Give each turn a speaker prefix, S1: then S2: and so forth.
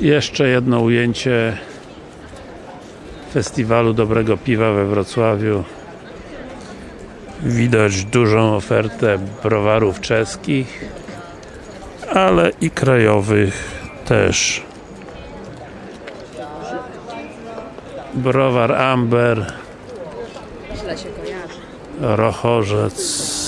S1: Jeszcze jedno ujęcie festiwalu dobrego piwa we Wrocławiu. Widać dużą ofertę browarów czeskich, ale i krajowych też. Browar Amber. Rochorzec.